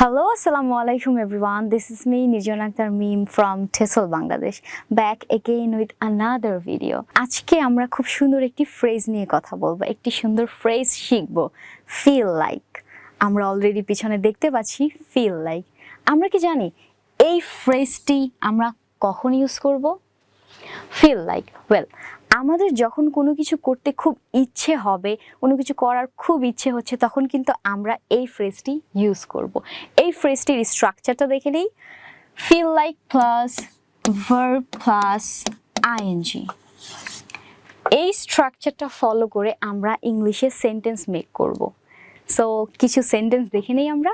Hello, Assalamu alaikum everyone. This is me, Nirjan Akhtar Meme from Tesol, Bangladesh. Back again with another video. আজকে আমরা খুব সুন্দর একটি phrase নিয়ে কথা বলব একটি সুন্দর ফ্রেজ শিখব ফিল লাইক আমরা অলরেডি পিছনে দেখতে পাচ্ছি ফিল লাইক আমরা কি জানি এই ফ্রেজটি আমরা কখন ইউজ করব ফিল লাইক ওয়েল আমাদের যখন কোনো কিছু করতে খুব ইচ্ছে হবে, কোনো কিছু করার খুব ইচ্ছে হচ্ছে, তখন কিন্তু আমরা এই ফ্রেজটি ইউজ করব। এই ফ্রেজটির স্ট্রাকচারটা দেখে নেই। Feel like plus verb plus ING এই স্ট্রাকচারটা ফলো করে আমরা ইংলিশে সেন্টেন্স মেক করব। সো কিছু সেন্টেন্স দেখে নেই আমরা।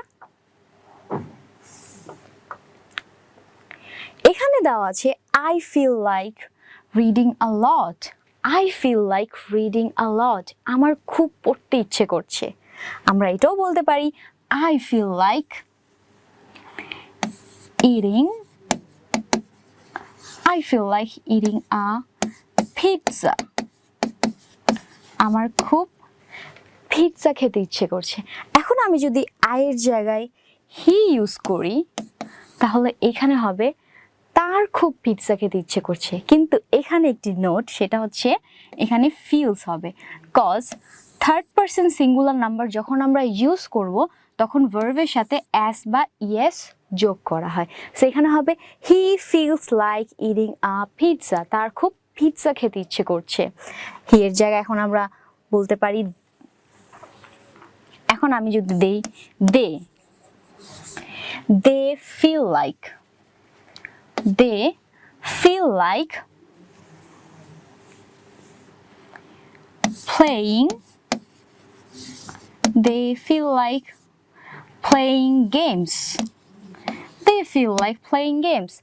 এখানে দেওয়া আছে I feel like reading a lot I feel like reading a lot আমার খুব পড়তে ইচ্ছে করছে। আমরা এটাও বলতে পারি I feel like eating I feel like eating a pizza আমার খুব পিৎজা খেতে ইচ্ছে করছে। এখন আমি যদি আয়ের জায়গায় হি ইউজ করি, তাহলে এখানে হবে তার খুব পিৎজা খেতে ইচ্ছে করছে। কিন্তু এখানে একটি নোট সেটা হচ্ছে এখানে ফিলস হবে। Cause third person singular number যখন আমরা ইউজ করব, তখন ভার্বের সাথে অ্যাস বা ইয়েস যোগ করা হয়। সেখানে হবে he feels like eating a pizza তার খুব পিৎজা খেতে ইচ্ছে করছে। হি এর জায়গায় এখন আমরা বলতে পারি, এখন আমি যদি দেই they they feel like they feel like playing they feel like playing games they feel like playing games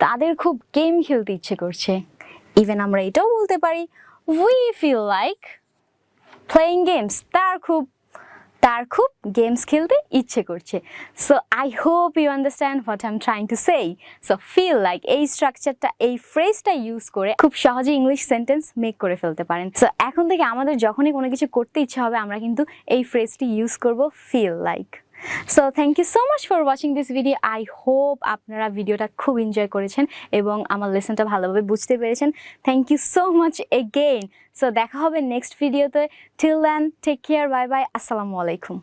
তাদের খুব গেম খেলতে ইচ্ছে করছে ইভেন আমরা এটাও বলতে পারি we feel like playing games তার খুব তার খুব গেমস খেলতে ইচ্ছে করছে। So I hope you understand what I am trying to say so feel like এই স্ট্রাকচারটা এই ফ্রেজটা ইউজ করে খুব সহজে ইংলিশ সেন্টেন্স মেক করে ফেলতে পারেন। সো এখন থেকে আমাদের যখনই কোনো কিছু করতে ইচ্ছা হবে, আমরা কিন্তু এই ফ্রেজটি ইউজ করব feel like so thank you so much for watching this video I hope আপনারা ভিডিওটা খুব এনজয় করেছেন এবং আমার লেসনটা ভালোভাবে বুঝতে পেরেছেন। Thank you so much again so দেখা হবে নেক্সট ভিডিওতে till then take care bye bye আসসালামু আলাইকুম